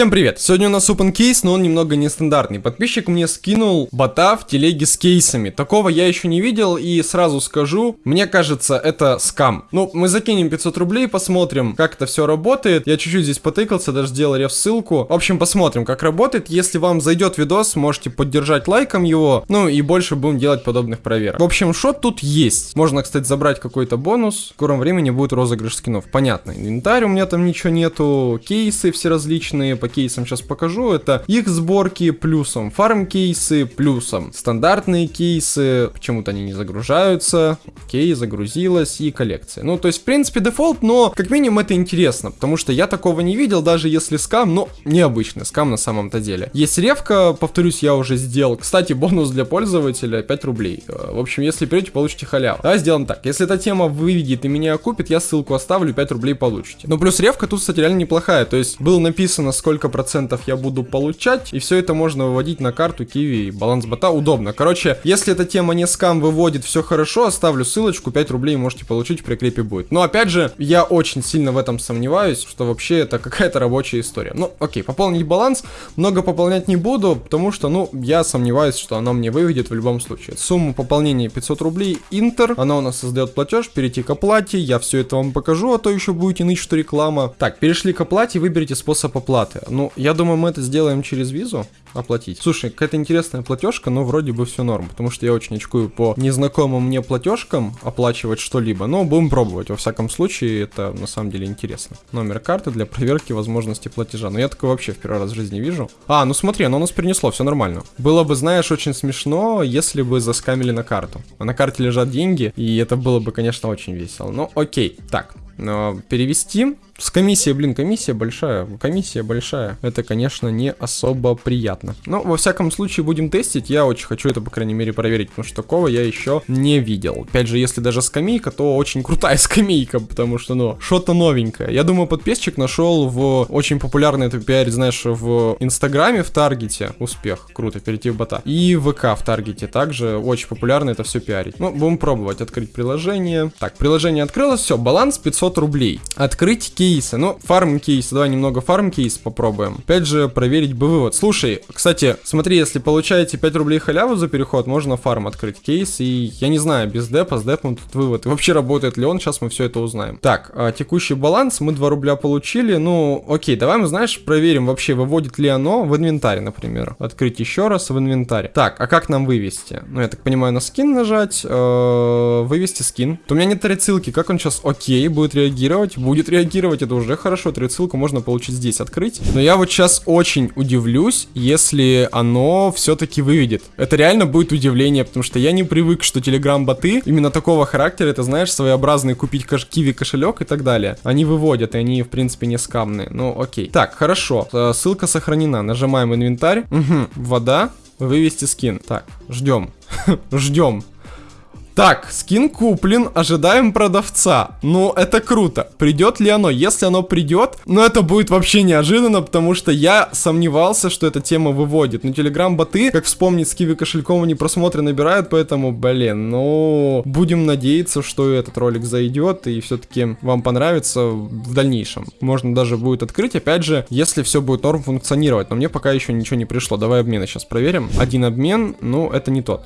Всем привет! Сегодня у нас open кейс, но он немного нестандартный. Подписчик мне скинул бота в телеге с кейсами. Такого я еще не видел и сразу скажу, мне кажется, это скам. Ну, мы закинем 500 рублей, посмотрим, как это все работает. Я чуть-чуть здесь потыкался, даже сделал реф ссылку. В общем, посмотрим, как работает. Если вам зайдет видос, можете поддержать лайком его. Ну и больше будем делать подобных проверок. В общем, что тут есть? Можно, кстати, забрать какой-то бонус. В скором времени будет розыгрыш скинов. Понятно. Инвентарь у меня там ничего нету. Кейсы все различные по кейсам сейчас покажу. Это их сборки плюсом, фарм кейсы плюсом, стандартные кейсы, почему-то они не загружаются, окей, загрузилась и коллекция. Ну, то есть, в принципе, дефолт, но как минимум это интересно, потому что я такого не видел, даже если скам, но необычный скам на самом-то деле. Есть ревка, повторюсь, я уже сделал. Кстати, бонус для пользователя 5 рублей. Э, в общем, если придете, получите халяву. Давай сделаем так. Если эта тема выведет и меня купит, я ссылку оставлю, 5 рублей получите. Ну, плюс ревка тут, кстати, реально неплохая. То есть, было написано, сколько сколько процентов я буду получать, и все это можно выводить на карту Киви баланс бота удобно. Короче, если эта тема не скам выводит все хорошо, оставлю ссылочку, 5 рублей можете получить, в прикрепе будет. Но опять же, я очень сильно в этом сомневаюсь, что вообще это какая-то рабочая история. Ну, окей, пополнить баланс, много пополнять не буду, потому что, ну, я сомневаюсь, что она мне выведет в любом случае. Сумма пополнения 500 рублей, Интер, она у нас создает платеж, перейти к оплате, я все это вам покажу, а то еще будете ныть, что реклама. Так, перешли к оплате, выберите способ оплаты. Ну, я думаю, мы это сделаем через визу оплатить. Слушай, какая-то интересная платежка, но вроде бы все норм, потому что я очень очкую по незнакомым мне платежкам оплачивать что-либо, но будем пробовать. Во всяком случае, это на самом деле интересно. Номер карты для проверки возможности платежа. Но я такое вообще в первый раз в жизни вижу. А, ну смотри, оно нас перенесло, все нормально. Было бы, знаешь, очень смешно, если бы заскамили на карту. А на карте лежат деньги, и это было бы, конечно, очень весело. Ну, окей. Так, перевести с комиссией, блин, комиссия большая, комиссия большая. Это, конечно, не особо приятно. Но, во всяком случае, будем тестить. Я очень хочу это, по крайней мере, проверить, потому что такого я еще не видел. Опять же, если даже скамейка, то очень крутая скамейка, потому что, ну, что-то новенькое. Я думаю, подписчик нашел в очень популярный это пиарить, знаешь, в Инстаграме, в Таргете успех. Круто, перейти в бота. И ВК в Таргете также очень популярно это все пиарить. Ну, будем пробовать открыть приложение. Так, приложение открылось, все, баланс 500 рублей. Открыть кей кейсы. Ну, фарм кейс, давай немного фарм кейс попробуем. Опять же, проверить бы вывод. Слушай, кстати, смотри, если получаете 5 рублей халяву за переход, можно фарм открыть кейс. И я не знаю, без депа, с депом тут вывод. Вообще работает ли он, сейчас мы все это узнаем. Так, а, текущий баланс, мы 2 рубля получили. Ну, окей, давай мы, знаешь, проверим вообще, выводит ли оно в инвентарь, например. Открыть еще раз в инвентарь. Так, а как нам вывести? Ну, я так понимаю, на скин нажать, э, вывести скин. То у меня нет ссылки, как он сейчас, окей, будет реагировать? Будет реагировать это уже хорошо, ссылку можно получить здесь, открыть. Но я вот сейчас очень удивлюсь, если оно все-таки выведет. Это реально будет удивление, потому что я не привык, что телеграм-боты именно такого характера, это знаешь, своеобразный купить каш киви кошелек и так далее. Они выводят, и они, в принципе, не скамные. Ну, окей. Так, хорошо. Э, ссылка сохранена. Нажимаем инвентарь. Угу. Вода. Вывести скин. Так, ждем. ждем. Так, скин куплен, ожидаем продавца. Ну, это круто. Придет ли оно? Если оно придет, ну, это будет вообще неожиданно, потому что я сомневался, что эта тема выводит. Но телеграм-боты, как вспомнить, с киви кошельком они просмотры набирают, поэтому, блин, ну, будем надеяться, что этот ролик зайдет и все-таки вам понравится в дальнейшем. Можно даже будет открыть, опять же, если все будет норм функционировать. Но мне пока еще ничего не пришло. Давай обмены сейчас проверим. Один обмен, ну, это не тот.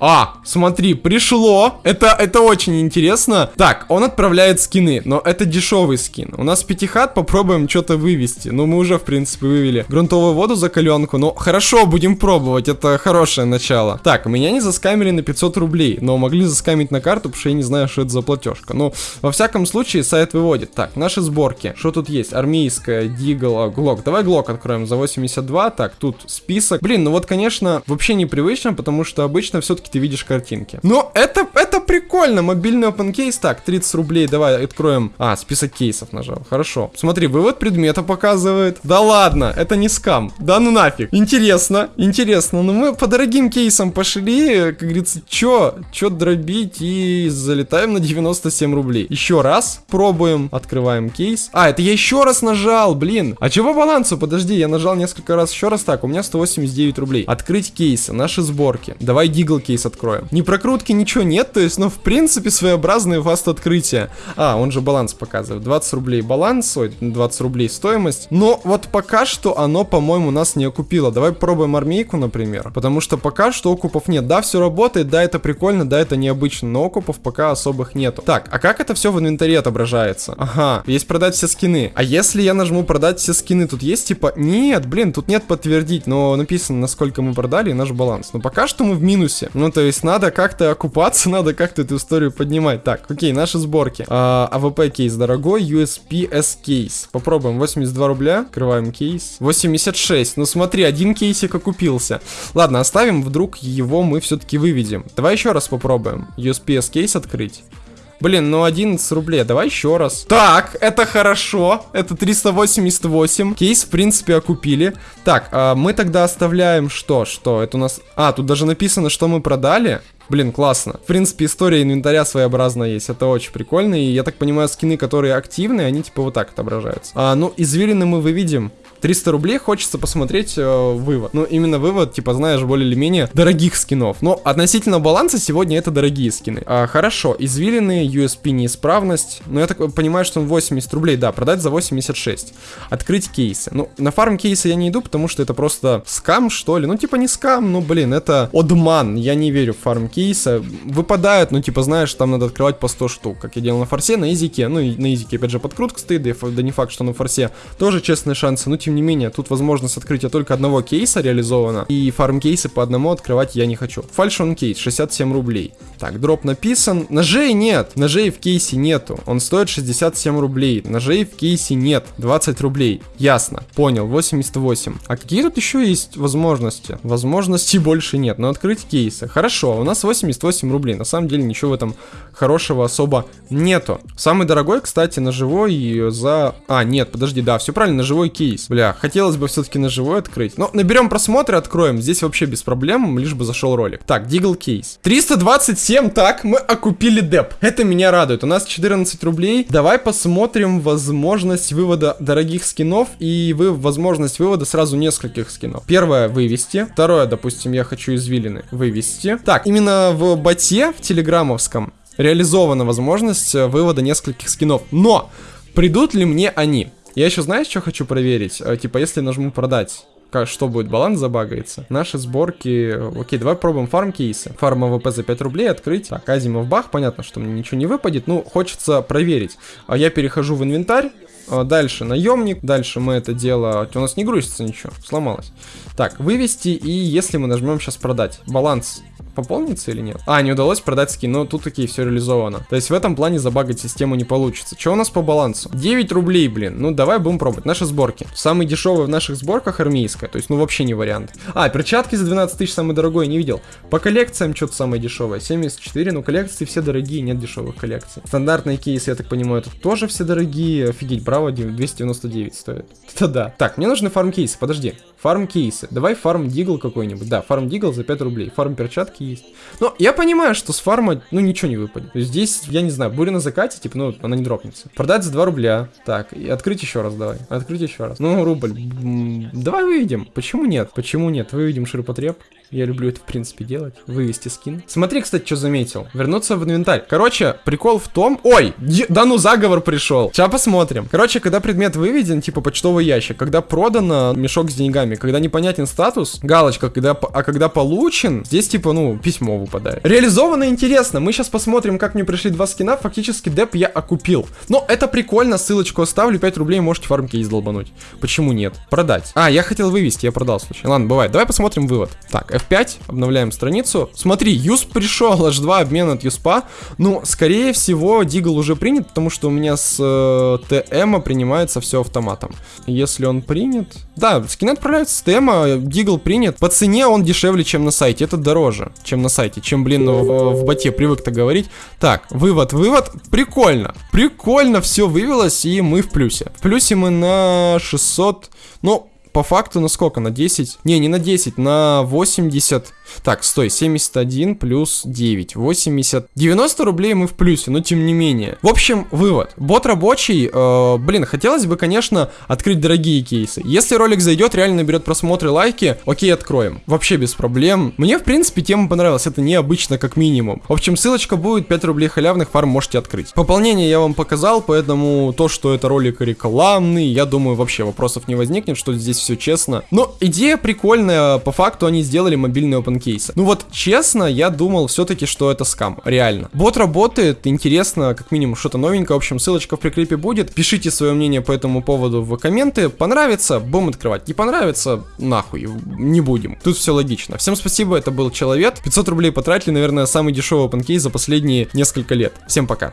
А, смотри, пришло. Это, это очень интересно. Так, он отправляет скины, но это дешевый скин. У нас пятихат, попробуем что-то вывести. Ну, мы уже, в принципе, вывели грунтовую воду за каленку. Ну, хорошо, будем пробовать. Это хорошее начало. Так, меня не заскамили на 500 рублей, но могли заскамить на карту, потому что я не знаю, что это за платежка. Ну, во всяком случае, сайт выводит. Так, наши сборки. Что тут есть? Армейская, Дигл, Глок. Давай Глок откроем за 82. Так, тут список. Блин, ну вот, конечно, вообще непривычно, потому что обычно все-таки все-таки ты видишь картинки. Но это, это прикольно. Мобильный open case. Так, 30 рублей. Давай откроем. А, список кейсов нажал. Хорошо. Смотри, вывод предмета показывает. Да ладно, это не скам. Да ну нафиг. Интересно, интересно. Но мы по дорогим кейсам пошли. Как говорится, чё? Чё дробить? И залетаем на 97 рублей. Еще раз пробуем. Открываем кейс. А, это я еще раз нажал, блин. А чего балансу? Подожди, я нажал несколько раз еще раз. Так, у меня 189 рублей. Открыть кейсы, наши сборки. Давай Deagle кейс кейс откроем. Ни прокрутки, ничего нет, то есть, ну, в принципе, своеобразное fast открытие. А, он же баланс показывает. 20 рублей баланс, ой, 20 рублей стоимость. Но вот пока что оно, по-моему, нас не окупило. Давай попробуем армейку, например. Потому что пока что окупов нет. Да, все работает, да, это прикольно, да, это необычно, но окупов пока особых нету. Так, а как это все в инвентаре отображается? Ага, есть продать все скины. А если я нажму продать все скины, тут есть типа... Нет, блин, тут нет подтвердить, но написано, насколько мы продали и наш баланс. Но пока что мы в минусе. Ну, то есть надо как-то окупаться, надо как-то эту историю поднимать. Так, окей, наши сборки. А, AWP кейс дорогой, USP-S кейс. Попробуем, 82 рубля. Открываем кейс. 86. Ну смотри, один кейсик окупился. Ладно, оставим, вдруг его мы все-таки выведем. Давай еще раз попробуем. USPS кейс открыть. Блин, ну 11 рублей, давай еще раз. Так, это хорошо, это 388. Кейс, в принципе, окупили. Так, а мы тогда оставляем что? Что? Это у нас... А, тут даже написано, что мы продали. Блин, классно. В принципе, история инвентаря своеобразная есть. Это очень прикольно. И я так понимаю, скины, которые активные, они типа вот так отображаются. А, ну, извилины мы выведем. 300 рублей хочется посмотреть э, вывод. Ну, именно вывод, типа, знаешь, более или менее дорогих скинов. Но относительно баланса сегодня это дорогие скины. А, хорошо, извилины, USP неисправность. Но я так понимаю, что он 80 рублей, да, продать за 86. Открыть кейсы. Ну, на фарм кейсы я не иду, потому что это просто скам, что ли. Ну, типа, не скам, ну, блин, это одман. Я не верю в фарм кейса. Выпадают, ну, типа, знаешь, там надо открывать по 100 штук, как я делал на форсе, на изике. Ну, и на изике, опять же, подкрутка стоит, да, да не факт, что на форсе тоже честные шансы. Но, тем не менее, тут возможность открытия только одного кейса реализована, и фарм кейсы по одному открывать я не хочу. Фальшон кейс, 67 рублей. Так, дроп написан. Ножей нет, ножей в кейсе нету. Он стоит 67 рублей. Ножей в кейсе нет, 20 рублей. Ясно, понял, 88. А какие тут еще есть возможности? Возможностей больше нет, но открыть кейсы. Хорошо, у нас 88 рублей. На самом деле ничего в этом хорошего особо нету. Самый дорогой, кстати, ножевой за... А, нет, подожди, да, все правильно, ножевой кейс. Бля, хотел хотелось бы все-таки на живой открыть. Но наберем просмотры, откроем. Здесь вообще без проблем, лишь бы зашел ролик. Так, Дигл кейс. 327, так, мы окупили деп. Это меня радует. У нас 14 рублей. Давай посмотрим возможность вывода дорогих скинов и вы возможность вывода сразу нескольких скинов. Первое, вывести. Второе, допустим, я хочу извилины. Вывести. Так, именно в боте, в телеграммовском, реализована возможность э, вывода нескольких скинов. Но придут ли мне они? Я еще, знаешь, что хочу проверить? Э, типа, если нажму продать, как, что будет, баланс забагается. Наши сборки... Окей, давай пробуем фарм кейсы. Фарм AWP за 5 рублей открыть. Так, Asiimov бах, понятно, что мне ничего не выпадет. Ну, хочется проверить. А я перехожу в инвентарь. А дальше наемник. Дальше мы это дело... У нас не грузится ничего, сломалось. Так, вывести и если мы нажмем сейчас продать. Баланс пополнится или нет? А, не удалось продать скин, но тут такие все реализовано. То есть в этом плане забагать систему не получится. Что у нас по балансу? 9 рублей, блин. Ну, давай будем пробовать. Наши сборки. Самый дешевый в наших сборках армейская. То есть, ну, вообще не вариант. А, перчатки за 12 тысяч самый дорогой, не видел. По коллекциям что-то самое дешевое. 74, но коллекции все дорогие, нет дешевых коллекций. Стандартные кейсы, я так понимаю, тут тоже все дорогие. Офигеть, браво, 299 стоит. Это да. Так, мне нужны фарм кейсы, подожди. Фарм кейсы. Давай фарм дигл какой-нибудь. Да, фарм дигл за 5 рублей. Фарм перчатки есть. Но я понимаю, что с фарма, ну, ничего не выпадет. Здесь, я не знаю, буря на закате, типа, ну, она не дропнется. Продать за 2 рубля. Так, и открыть еще раз давай. Открыть еще раз. Ну, рубль. Давай выведем. Почему нет? Почему нет? Выведем ширпотреб. Я люблю это, в принципе, делать. Вывести скин. Смотри, кстати, что заметил. Вернуться в инвентарь. Короче, прикол в том... Ой, да ну заговор пришел. Сейчас посмотрим. Короче, когда предмет выведен, типа почтовый ящик, когда продано мешок с деньгами, когда непонятен статус, галочка, когда, а когда получен, здесь типа, ну, письмо выпадает. Реализовано интересно. Мы сейчас посмотрим, как мне пришли два скина. Фактически деп я окупил. Но это прикольно. Ссылочку оставлю. 5 рублей можете фармки издолбануть. Почему нет? Продать. А, я хотел вывести, я продал случай. Ладно, бывает. Давай посмотрим вывод. Так, F5, обновляем страницу. Смотри, юсп пришел, H2 обмен от юспа. Ну, скорее всего, дигл уже принят, потому что у меня с э, ТМ принимается все автоматом. Если он принят... Да, скин отправляется с ТМ, дигл принят. По цене он дешевле, чем на сайте. Это дороже, чем на сайте. Чем, блин, в, в боте привык-то говорить. Так, вывод, вывод. Прикольно. Прикольно все вывелось, и мы в плюсе. В плюсе мы на 600... Ну, по факту на сколько? На 10? Не, не на 10, на 80. Так, стой, 71 плюс 9, 80. 90 рублей мы в плюсе, но тем не менее. В общем, вывод. Бот рабочий, э, блин, хотелось бы, конечно, открыть дорогие кейсы. Если ролик зайдет, реально наберет просмотры, лайки, окей, откроем. Вообще без проблем. Мне, в принципе, тема понравилась, это необычно как минимум. В общем, ссылочка будет, 5 рублей халявных, фарм можете открыть. Пополнение я вам показал, поэтому то, что это ролик рекламный, я думаю, вообще вопросов не возникнет, что здесь все честно. Но идея прикольная, по факту они сделали мобильный open кейсы. Ну вот, честно, я думал все-таки, что это скам, реально. Бот работает, интересно, как минимум что-то новенькое, в общем, ссылочка в прикрепе будет. Пишите свое мнение по этому поводу в комменты. Понравится, будем открывать. Не понравится, нахуй, не будем. Тут все логично. Всем спасибо, это был Человек. 500 рублей потратили, наверное, самый дешевый open кейс за последние несколько лет. Всем пока.